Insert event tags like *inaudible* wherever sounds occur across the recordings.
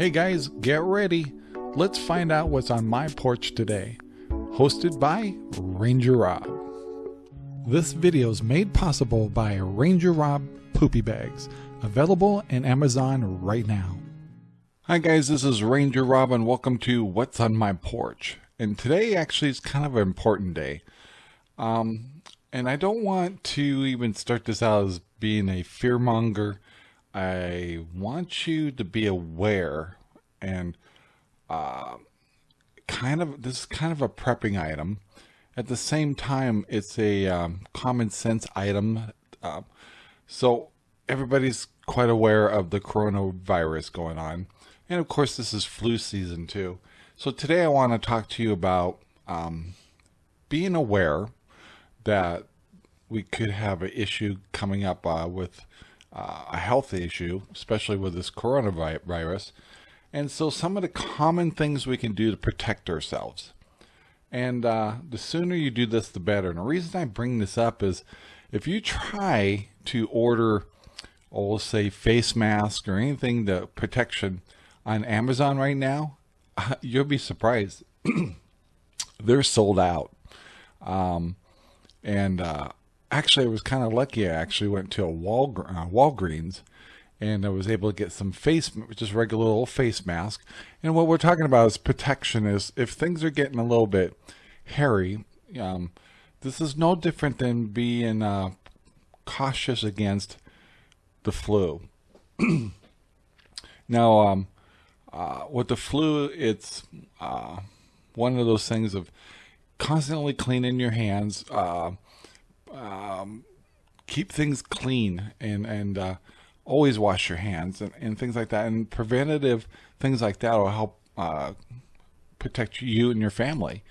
Hey guys, get ready. Let's find out what's on my porch today. Hosted by Ranger Rob. This video is made possible by Ranger Rob Poopy Bags, available in Amazon right now. Hi guys, this is Ranger Rob and welcome to What's on My Porch. And today actually is kind of an important day. Um, and I don't want to even start this out as being a fearmonger. I want you to be aware and uh, kind of this is kind of a prepping item. At the same time, it's a um, common sense item. Uh, so everybody's quite aware of the coronavirus going on. And of course, this is flu season too. So today I want to talk to you about um, being aware that we could have an issue coming up uh, with uh, a health issue, especially with this coronavirus. And so some of the common things we can do to protect ourselves. And uh, the sooner you do this, the better. And the reason I bring this up is if you try to order, oh, say face mask or anything the protection on Amazon right now, *laughs* you'll be surprised. *clears throat* They're sold out. Um, and uh, actually, I was kind of lucky. I actually went to a Wal uh, Walgreens and I was able to get some face, just regular old face mask. And what we're talking about is protection. Is if things are getting a little bit hairy, um, this is no different than being uh, cautious against the flu. *clears throat* now, um, uh, with the flu, it's uh, one of those things of constantly cleaning your hands, uh, um, keep things clean, and and uh, always wash your hands and, and things like that. And preventative things like that will help uh, protect you and your family.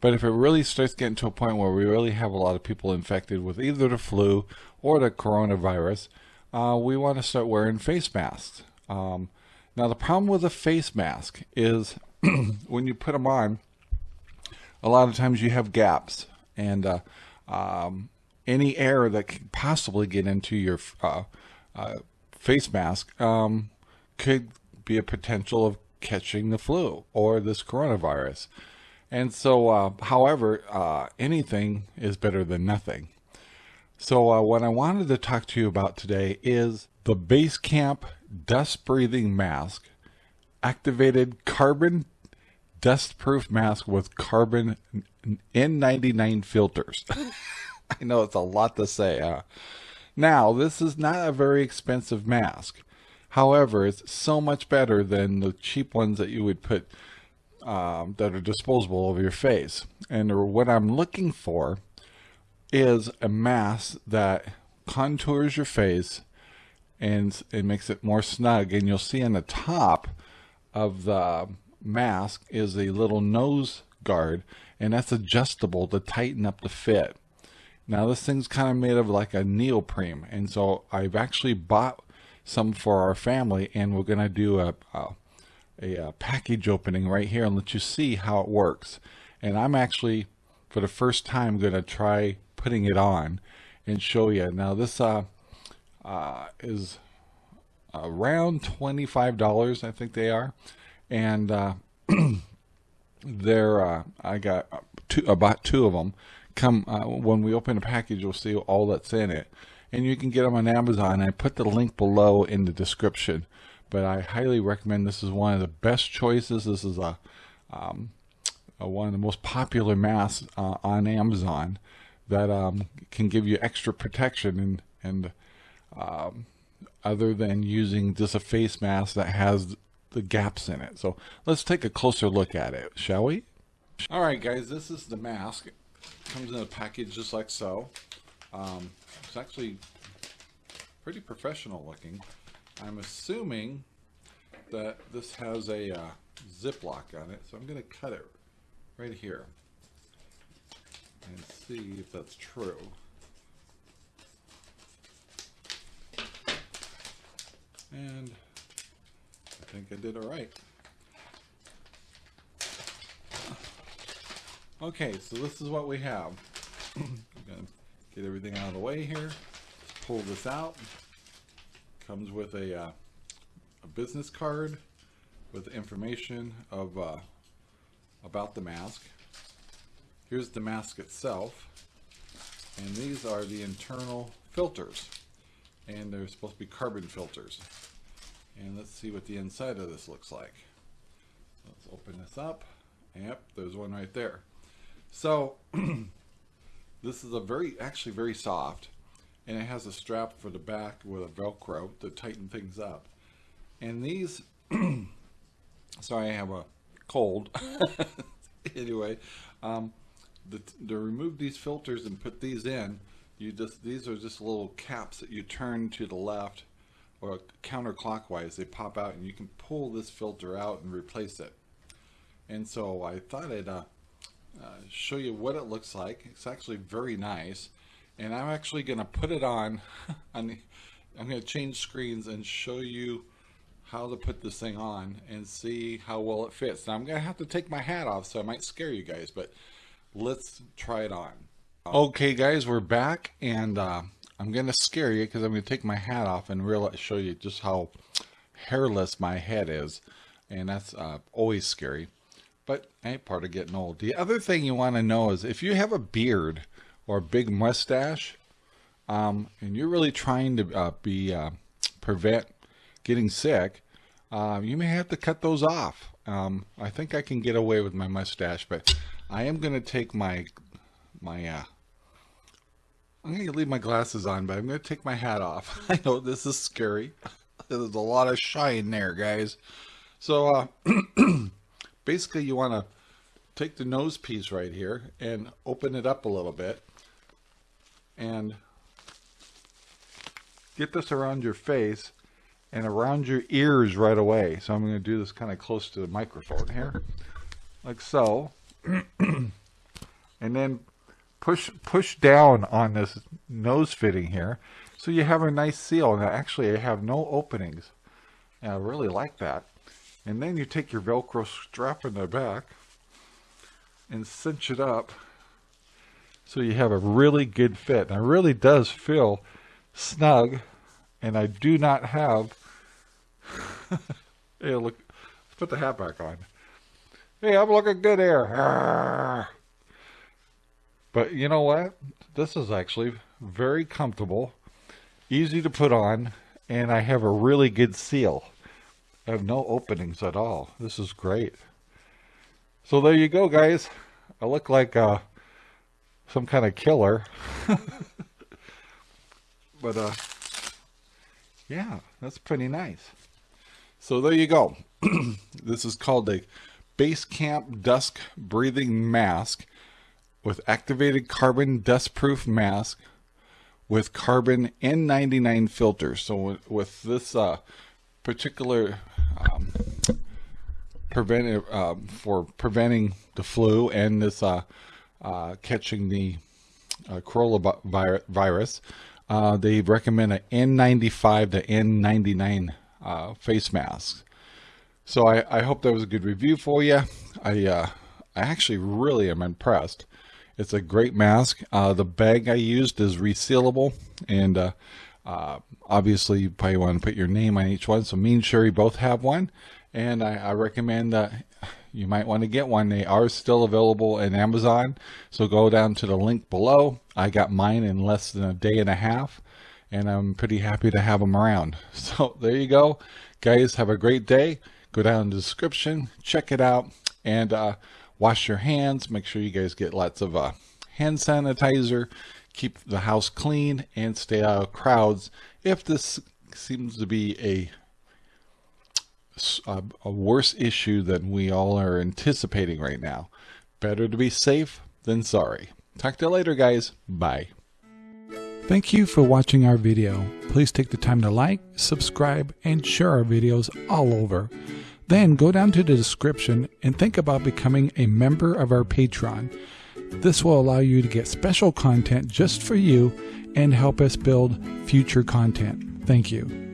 But if it really starts getting to a point where we really have a lot of people infected with either the flu or the coronavirus, uh, we want to start wearing face masks. Um, now, the problem with a face mask is *clears throat* when you put them on, a lot of times you have gaps and uh, um, any air that could possibly get into your uh, uh, face mask um, could be a potential of catching the flu or this coronavirus. And so, uh, however, uh, anything is better than nothing. So uh, what I wanted to talk to you about today is the Basecamp Dust Breathing Mask, activated carbon dust proof mask with carbon N99 filters. *laughs* *laughs* I know it's a lot to say. Huh? Now, this is not a very expensive mask. However, it's so much better than the cheap ones that you would put um, that are disposable over your face. And what I'm looking for is a mask that contours your face and it makes it more snug. And you'll see on the top of the mask is a little nose guard and that's adjustable to tighten up the fit. Now this thing's kind of made of like a neoprene and so I've actually bought some for our family and we're going to do a, a, a, package opening right here and let you see how it works. And I'm actually for the first time going to try putting it on and show you. Now this uh, uh, is around $25 I think they are and uh, *clears throat* they're uh, I got two about two of them. Come uh, when we open the package, you'll see all that's in it, and you can get them on Amazon. I put the link below in the description, but I highly recommend. This is one of the best choices. This is a, um, a one of the most popular masks uh, on Amazon that um, can give you extra protection and and um, other than using just a face mask that has the gaps in it. So let's take a closer look at it, shall we? All right, guys, this is the mask. Comes in a package just like so. Um, it's actually pretty professional looking. I'm assuming that this has a uh, Ziploc on it, so I'm going to cut it right here and see if that's true. And I think I did it right. Okay, so this is what we have. *clears throat* I'm gonna get everything out of the way here. Pull this out. Comes with a, uh, a business card with information of uh, about the mask. Here's the mask itself. And these are the internal filters. And they're supposed to be carbon filters. And let's see what the inside of this looks like. Let's open this up. Yep, there's one right there. So *clears throat* this is a very, actually very soft. And it has a strap for the back with a Velcro to tighten things up. And these, *clears throat* sorry I have a cold. *laughs* anyway, um, the, to remove these filters and put these in, you just these are just little caps that you turn to the left or counterclockwise. They pop out and you can pull this filter out and replace it. And so I thought I'd uh, show you what it looks like. It's actually very nice. And I'm actually going to put it on. *laughs* I'm going to change screens and show you how to put this thing on and see how well it fits. Now I'm going to have to take my hat off so I might scare you guys, but let's try it on. Okay guys, we're back and uh, I'm going to scare you because I'm going to take my hat off and really show you just how hairless my head is. And that's uh, always scary, but ain't part of getting old. The other thing you want to know is if you have a beard or a big mustache, um, and you're really trying to uh, be uh, prevent getting sick, uh, you may have to cut those off. Um, I think I can get away with my mustache, but I am going to take my, my, uh, I'm going to leave my glasses on, but I'm going to take my hat off. *laughs* I know this is scary. There's a lot of shine there, guys. So, uh, *clears throat* basically you want to take the nose piece right here and open it up a little bit and get this around your face and around your ears right away. So I'm going to do this kind of close to the microphone here, like so. *clears throat* and then push push down on this nose fitting here so you have a nice seal. Now actually I have no openings. And I really like that. And then you take your Velcro strap in the back and cinch it up so you have a really good fit. And it really does feel snug and I do not have *laughs* hey, look, let's put the hat back on. Hey, I'm looking good here. *laughs* But you know what? This is actually very comfortable, easy to put on, and I have a really good seal. I have no openings at all. This is great. So there you go, guys. I look like uh, some kind of killer. *laughs* but uh, yeah, that's pretty nice. So there you go. *clears throat* this is called a Basecamp Dust Breathing Mask with activated carbon dust-proof mask with carbon N99 filter. So with this uh, particular um, preventive uh, for preventing the flu and this uh, uh catching the uh, coronavirus, uh, they recommend an N95 to N99 uh, face mask. So I, I hope that was a good review for you. I, I actually really am impressed. It's a great mask. The bag I used is resealable and uh, obviously you probably want to put your name on each one. So me and Sherry both have one and I, I recommend that you might want to get one. They are still available in Amazon. So go down to the link below. I got mine in less than a day and a half and I'm pretty happy to have them around. *laughs* So there you go. Guys, have a great day. Go down in the description, check it out, and uh, wash your hands. Make sure you guys get lots of uh, hand sanitizer. Keep the house clean and stay out of crowds. If this seems to be a a, a worse issue than we all are anticipating right now. Better to be safe than sorry. Talk to you later, guys. Bye. Thank you for watching our video. Please take the time to like, subscribe, and share our videos all over. Then go down to the description and think about becoming a member of our Patreon. This will allow you to get special content just for you and help us build future content. Thank you.